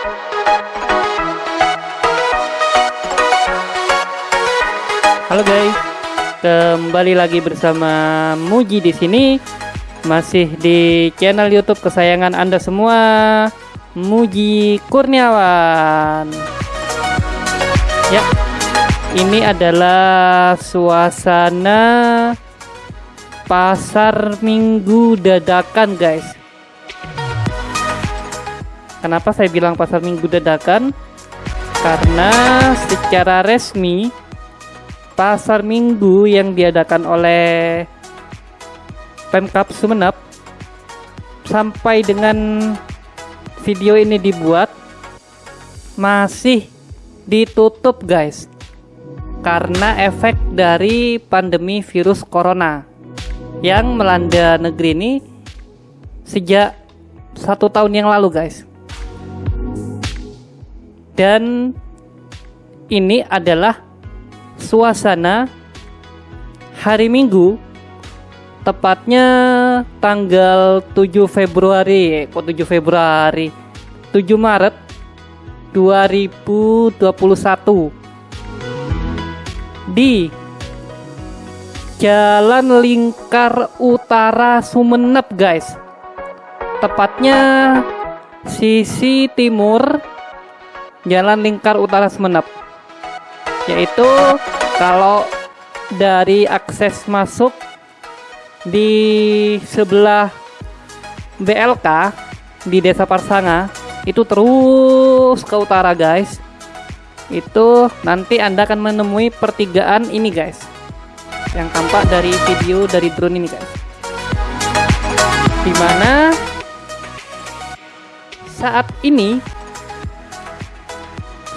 Halo guys, kembali lagi bersama Muji di sini, masih di channel YouTube kesayangan Anda semua, Muji Kurniawan. Ya, ini adalah suasana pasar Minggu dadakan, guys. Kenapa saya bilang pasar Minggu dadakan? Karena secara resmi pasar minggu yang diadakan oleh Pemkap Sumeneb sampai dengan video ini dibuat masih ditutup guys karena efek dari pandemi virus corona yang melanda negeri ini sejak satu tahun yang lalu guys dan ini adalah suasana hari Minggu tepatnya tanggal 7 Februari kok 7 Februari? 7 Maret 2021 di Jalan Lingkar Utara Sumeneb guys. Tepatnya sisi timur Jalan Lingkar Utara Sumeneb yaitu kalau dari akses masuk di sebelah BLK di Desa Parsanga itu terus ke utara guys. Itu nanti anda akan menemui pertigaan ini guys. Yang tampak dari video dari drone ini guys. Di mana saat ini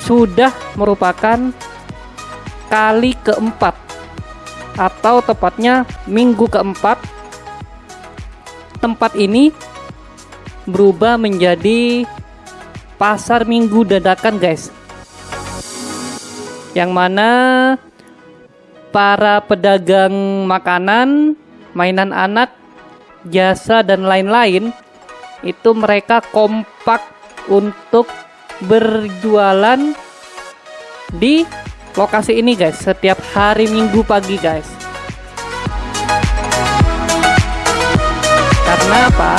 sudah merupakan kali keempat atau tepatnya minggu keempat. Tempat ini berubah menjadi pasar minggu dadakan guys. Yang mana para pedagang makanan mainan anak jasa dan lain-lain itu mereka kompak untuk berjualan di lokasi ini guys. Setiap hari minggu pagi guys. Karena apa?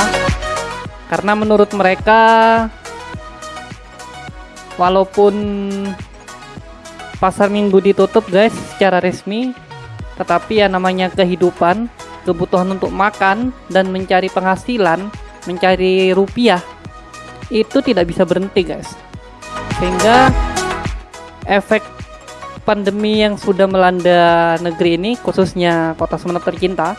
Karena menurut mereka walaupun pasar minggu ditutup guys secara resmi tetapi ya namanya kehidupan kebutuhan untuk makan dan mencari penghasilan mencari rupiah itu tidak bisa berhenti guys sehingga efek pandemi yang sudah melanda negeri ini khususnya kota Sumeneb tercinta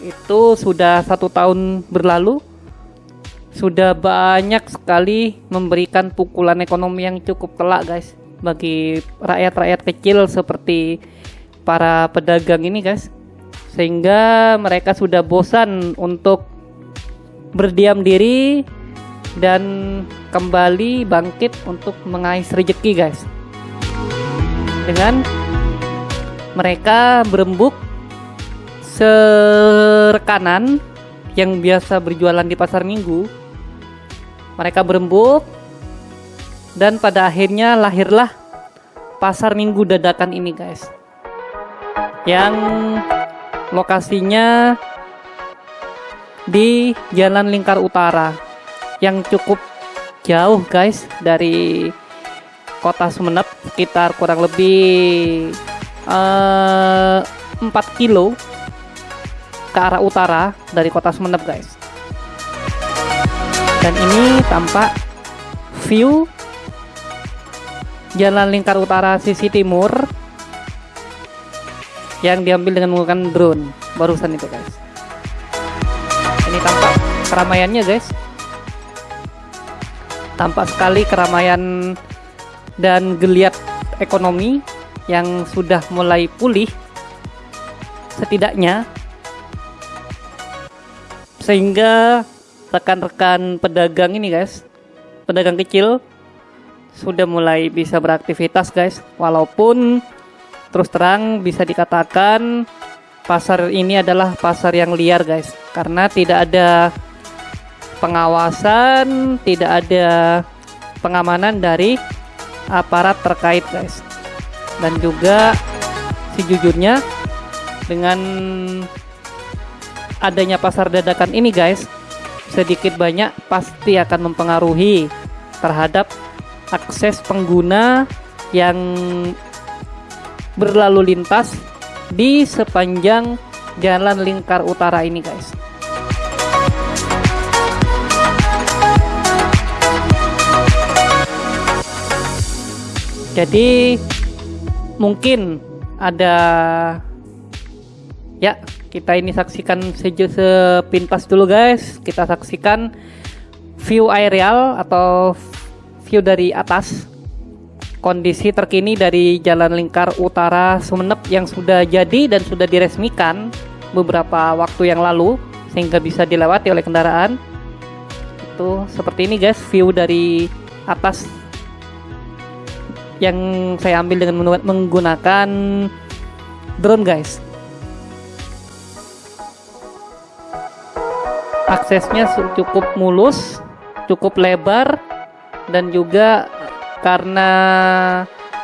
itu sudah satu tahun berlalu. Sudah banyak sekali memberikan pukulan ekonomi yang cukup telak guys bagi rakyat-rakyat kecil seperti para pedagang ini guys. Sehingga mereka sudah bosan untuk berdiam diri dan kembali bangkit untuk mengais rezeki guys. Dengan mereka berembuk serekanan yang biasa berjualan di pasar minggu mereka berembuk dan pada akhirnya lahirlah pasar minggu dadakan ini guys. Yang lokasinya di Jalan Lingkar Utara yang cukup jauh guys dari kota Sumeneb sekitar kurang lebih uh, eh, 4 kilo ke arah utara dari kota Sumeneb guys. Dan ini tampak view jalan lingkar utara sisi timur yang diambil dengan menggunakan drone barusan itu guys. Ini tampak keramaiannya guys tampak sekali keramaian dan geliat ekonomi yang sudah mulai pulih setidaknya. Sehingga rekan-rekan pedagang ini guys pedagang kecil sudah mulai bisa beraktivitas guys. Walaupun terus terang bisa dikatakan pasar ini adalah pasar yang liar guys karena tidak ada pengawasan tidak ada pengamanan dari aparat terkait guys. Dan juga sejujurnya dengan adanya pasar dadakan ini guys sedikit banyak pasti akan mempengaruhi terhadap akses pengguna yang berlalu lintas di sepanjang jalan lingkar utara ini guys jadi mungkin ada ya kita ini saksikan sejo sepintas dulu guys. Kita saksikan view aerial atau view dari atas. Kondisi terkini dari Jalan Lingkar Utara Sumeneb yang sudah jadi dan sudah diresmikan beberapa waktu yang lalu sehingga bisa dilewati oleh kendaraan. Itu seperti ini guys view dari atas yang saya ambil dengan menggunakan drone guys. Aksesnya cukup mulus cukup lebar dan juga karena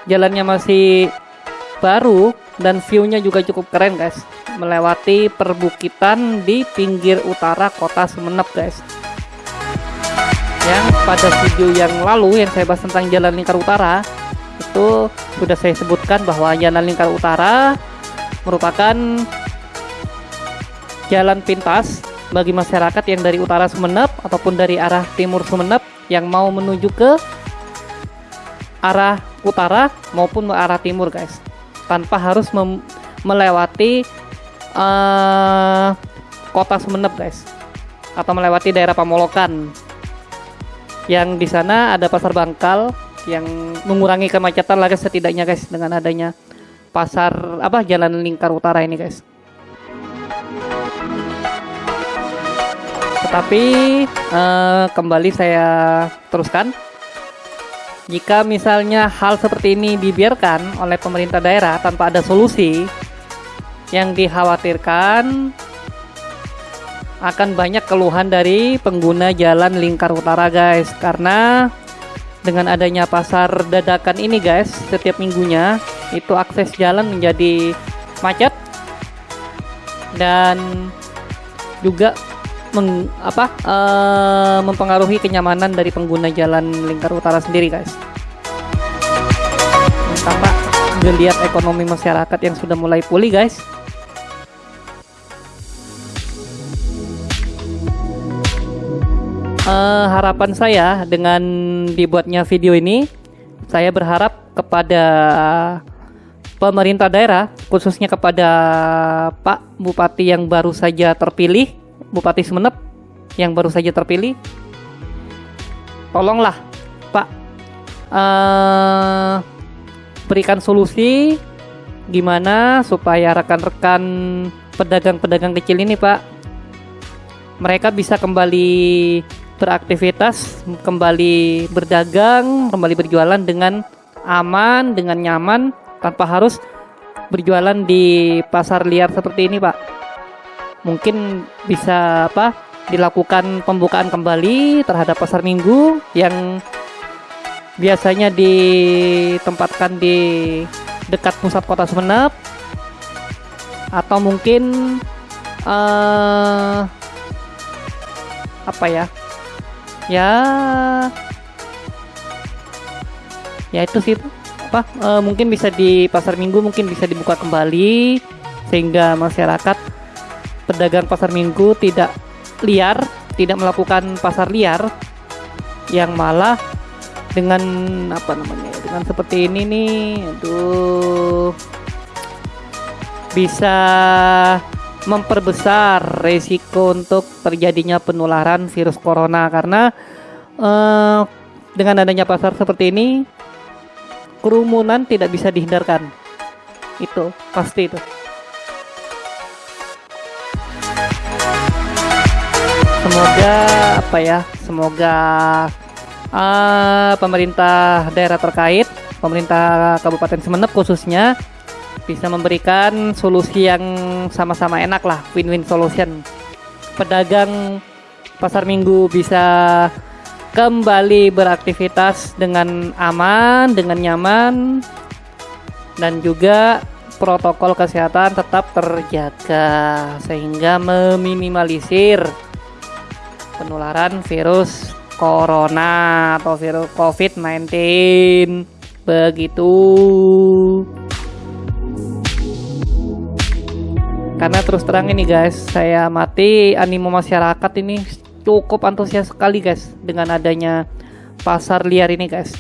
jalannya masih baru dan viewnya juga cukup keren guys. Melewati perbukitan di pinggir utara kota Sumeneb guys. Yang pada video yang lalu yang saya bahas tentang jalan lingkar utara itu sudah saya sebutkan bahwa jalan lingkar utara merupakan jalan pintas bagi masyarakat yang dari utara Sumeneb ataupun dari arah timur Sumeneb yang mau menuju ke arah utara maupun ke arah timur guys. Tanpa harus melewati uh, kota Sumeneb guys atau melewati daerah Pamolokan. Yang di sana ada pasar Bangkal yang mengurangi kemacetan lagi setidaknya guys dengan adanya pasar apa jalan lingkar utara ini guys Tetapi uh, kembali saya teruskan. Jika misalnya hal seperti ini dibiarkan oleh pemerintah daerah tanpa ada solusi, yang dikhawatirkan akan banyak keluhan dari pengguna jalan lingkar utara guys karena dengan adanya pasar dadakan ini guys setiap minggunya itu akses jalan menjadi macet dan juga meng, apa uh, mempengaruhi kenyamanan dari pengguna jalan lingkar utara sendiri guys. Tampak geliat ekonomi masyarakat yang sudah mulai pulih guys uh, harapan saya dengan dibuatnya video ini saya berharap kepada pemerintah daerah khususnya kepada Pak Bupati yang baru saja terpilih Bupati Sumeneb yang baru saja terpilih, tolonglah Pak uh, berikan solusi gimana supaya rekan-rekan pedagang-pedagang kecil ini Pak mereka bisa kembali beraktivitas, kembali berdagang, kembali berjualan dengan aman, dengan nyaman tanpa harus berjualan di pasar liar seperti ini, Pak. Mungkin bisa apa dilakukan pembukaan kembali terhadap pasar minggu yang biasanya ditempatkan di dekat pusat kota Sumeneb atau mungkin uh, apa ya ya. Ya itu sih apa uh, mungkin bisa di pasar minggu mungkin bisa dibuka kembali sehingga masyarakat pedagang pasar minggu tidak liar, tidak melakukan pasar liar yang malah dengan apa namanya dengan seperti ini nih aduh bisa memperbesar resiko untuk terjadinya penularan virus corona karena eh, dengan adanya pasar seperti ini kerumunan tidak bisa dihindarkan. Itu pasti itu. Semoga apa ya semoga uh, pemerintah daerah terkait pemerintah Kabupaten Semenep khususnya bisa memberikan solusi yang sama-sama enak lah win-win solution. Pedagang pasar minggu bisa kembali beraktivitas dengan aman, dengan nyaman, dan juga protokol kesehatan tetap terjaga sehingga meminimalisir penularan virus corona atau virus COVID-19 begitu karena terus terang ini guys saya mati animo masyarakat ini cukup antusias sekali guys dengan adanya pasar liar ini guys.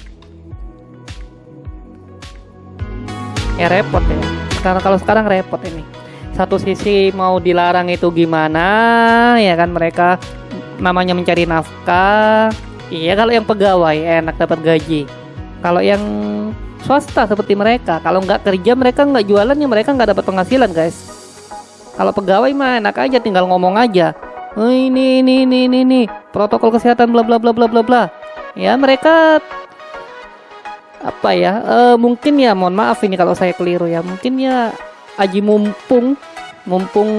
Ya repot ya. Karena kalau sekarang repot ini. Satu sisi mau dilarang itu gimana ya kan mereka namanya mencari nafkah. Iya kalau yang pegawai enak dapat gaji. Kalau yang swasta seperti mereka kalau nggak kerja mereka nggak jualan ya mereka nggak dapat penghasilan guys kalau pegawai mah enak aja tinggal ngomong aja. Oh, ini ini ini ini ini protokol kesehatan bla bla bla bla bla bla. Ya mereka apa ya? Uh, mungkin ya mohon maaf ini kalau saya keliru ya. Mungkin ya aji mumpung mumpung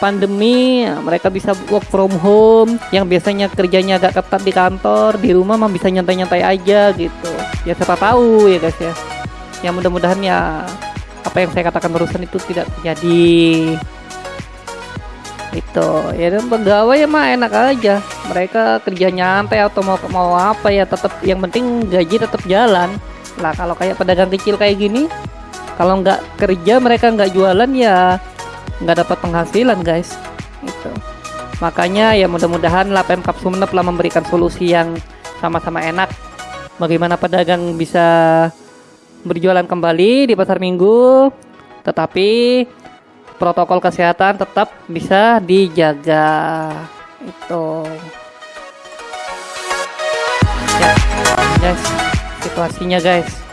pandemi mereka bisa work from home yang biasanya kerjanya agak ketat di kantor di rumah mah bisa nyantai-nyantai aja gitu ya siapa tahu ya guys ya yang mudah-mudahan ya apa yang saya katakan barusan itu tidak terjadi. Itu. Ya dan pegawai ya mah enak aja. Mereka kerja nyantai atau mau mau apa ya tetap yang penting gaji tetap jalan. Lah kalau kayak pedagang kecil kayak gini kalau nggak kerja mereka nggak jualan ya nggak dapat penghasilan guys. Itu. Makanya ya mudah-mudahan lah Pemkap Sumeneb lah memberikan solusi yang sama-sama enak. Bagaimana pedagang bisa berjualan kembali di pasar minggu tetapi protokol kesehatan tetap bisa dijaga. Itu. Ya guys situasinya guys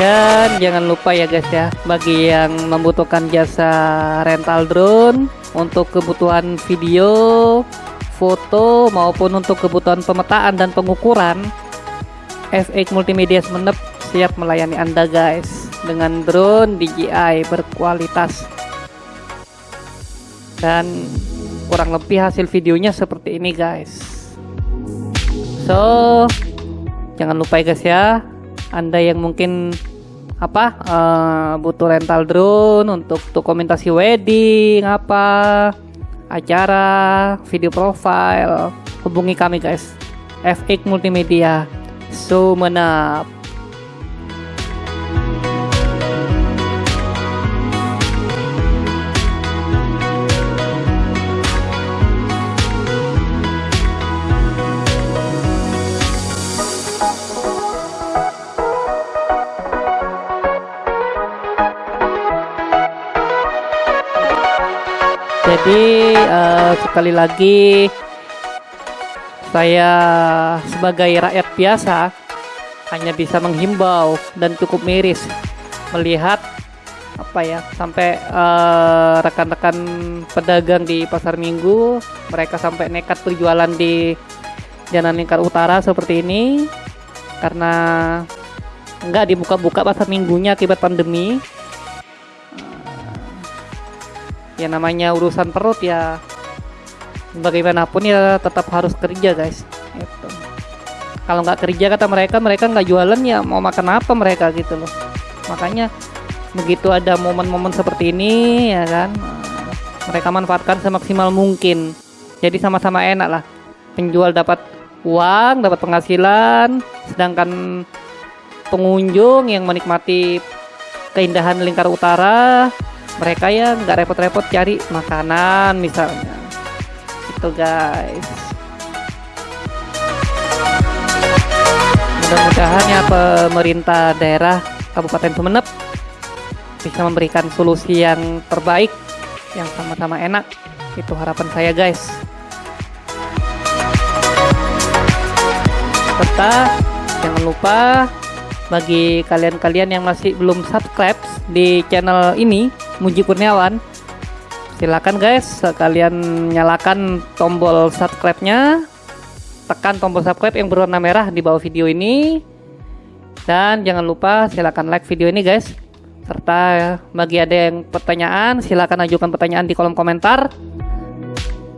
Dan jangan lupa ya guys ya, bagi yang membutuhkan jasa rental drone untuk kebutuhan video, foto maupun untuk kebutuhan pemetaan dan pengukuran, FX Multimedia Semenep siap melayani Anda guys dengan drone DJI berkualitas. Dan kurang lebih hasil videonya seperti ini guys. So, jangan lupa ya guys ya, anda yang mungkin apa uh, butuh rental drone untuk dokumentasi wedding apa acara video profile hubungi kami guys. FX Multimedia. Sumenap Jadi uh, sekali lagi saya sebagai rakyat biasa hanya bisa menghimbau dan cukup miris melihat apa ya sampai eh, rekan-rekan uh, pedagang di pasar minggu mereka sampai nekat berjualan di Jalan Lingkar Utara seperti ini karena enggak dibuka-buka pasar minggunya akibat pandemi ya namanya urusan perut ya bagaimanapun ya tetap harus kerja guys. Itu kalau nggak kerja kata mereka mereka nggak jualan ya mau makan apa mereka gitu loh. Makanya begitu ada momen-momen seperti ini ya kan mereka manfaatkan semaksimal mungkin. Jadi sama-sama enak lah. Penjual dapat uang dapat penghasilan sedangkan pengunjung yang menikmati keindahan lingkar utara mereka ya nggak repot-repot cari makanan misalnya. Itu guys. Mudah-mudahan ya pemerintah daerah Kabupaten Sumeneb bisa memberikan solusi yang terbaik yang sama-sama enak. Itu harapan saya guys. Serta jangan lupa bagi kalian-kalian yang masih belum subscribe di channel ini Muji Kurniawan silakan guys kalian nyalakan tombol subscribe nya tekan tombol subscribe yang berwarna merah di bawah video ini Dan jangan lupa silakan like video ini guys. Serta bagi ada yang pertanyaan, silakan ajukan pertanyaan di kolom komentar.